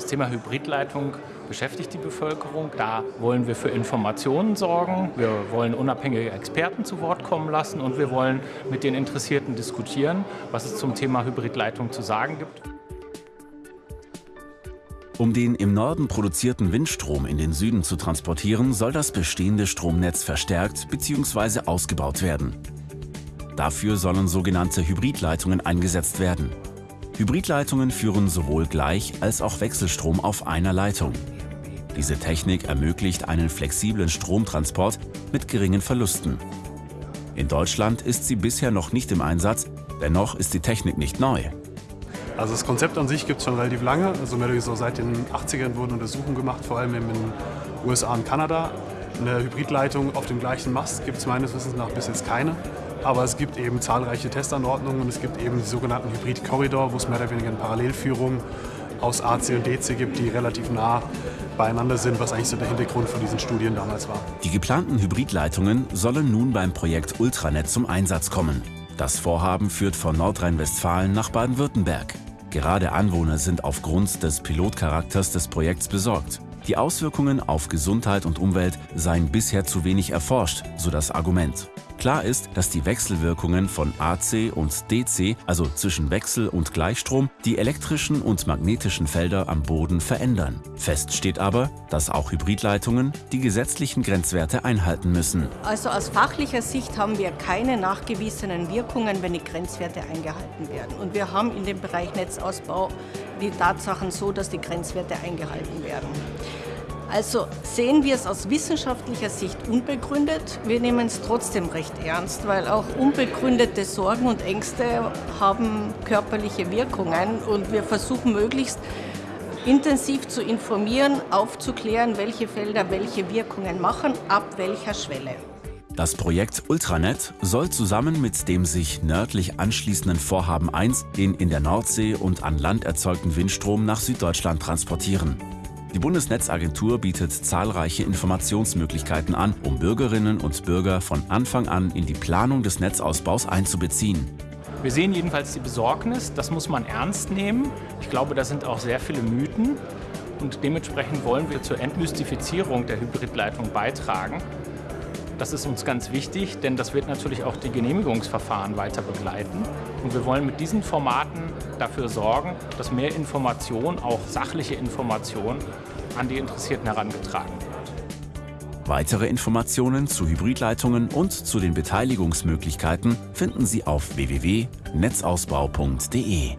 Das Thema Hybridleitung beschäftigt die Bevölkerung. Da wollen wir für Informationen sorgen, wir wollen unabhängige Experten zu Wort kommen lassen und wir wollen mit den Interessierten diskutieren, was es zum Thema Hybridleitung zu sagen gibt. Um den im Norden produzierten Windstrom in den Süden zu transportieren, soll das bestehende Stromnetz verstärkt bzw. ausgebaut werden. Dafür sollen sogenannte Hybridleitungen eingesetzt werden. Hybridleitungen führen sowohl Gleich- als auch Wechselstrom auf einer Leitung. Diese Technik ermöglicht einen flexiblen Stromtransport mit geringen Verlusten. In Deutschland ist sie bisher noch nicht im Einsatz, dennoch ist die Technik nicht neu. Also das Konzept an sich gibt es schon relativ lange. Also mehr oder so seit den 80ern wurden Untersuchungen gemacht, vor allem in den USA und Kanada. Eine Hybridleitung auf dem gleichen Mast gibt es meines Wissens nach bis jetzt keine. Aber es gibt eben zahlreiche Testanordnungen und es gibt eben die sogenannten Hybrid-Korridor, wo es mehr oder weniger eine Parallelführung aus AC und DC gibt, die relativ nah beieinander sind, was eigentlich so der Hintergrund von diesen Studien damals war. Die geplanten Hybridleitungen sollen nun beim Projekt Ultranet zum Einsatz kommen. Das Vorhaben führt von Nordrhein-Westfalen nach Baden-Württemberg. Gerade Anwohner sind aufgrund des Pilotcharakters des Projekts besorgt. Die Auswirkungen auf Gesundheit und Umwelt seien bisher zu wenig erforscht, so das Argument. Klar ist, dass die Wechselwirkungen von AC und DC, also zwischen Wechsel- und Gleichstrom, die elektrischen und magnetischen Felder am Boden verändern. Fest steht aber, dass auch Hybridleitungen die gesetzlichen Grenzwerte einhalten müssen. Also aus fachlicher Sicht haben wir keine nachgewiesenen Wirkungen, wenn die Grenzwerte eingehalten werden. Und wir haben in dem Bereich Netzausbau die Tatsachen so, dass die Grenzwerte eingehalten werden. Also sehen wir es aus wissenschaftlicher Sicht unbegründet. Wir nehmen es trotzdem recht ernst, weil auch unbegründete Sorgen und Ängste haben körperliche Wirkungen und wir versuchen möglichst intensiv zu informieren, aufzuklären, welche Felder welche Wirkungen machen, ab welcher Schwelle. Das Projekt Ultranet soll zusammen mit dem sich nördlich anschließenden Vorhaben 1 den in der Nordsee und an Land erzeugten Windstrom nach Süddeutschland transportieren. Die Bundesnetzagentur bietet zahlreiche Informationsmöglichkeiten an, um Bürgerinnen und Bürger von Anfang an in die Planung des Netzausbaus einzubeziehen. Wir sehen jedenfalls die Besorgnis, das muss man ernst nehmen. Ich glaube, da sind auch sehr viele Mythen und dementsprechend wollen wir zur Entmystifizierung der Hybridleitung beitragen. Das ist uns ganz wichtig, denn das wird natürlich auch die Genehmigungsverfahren weiter begleiten. Und wir wollen mit diesen Formaten dafür sorgen, dass mehr Information, auch sachliche Information, an die Interessierten herangetragen wird. Weitere Informationen zu Hybridleitungen und zu den Beteiligungsmöglichkeiten finden Sie auf www.netzausbau.de.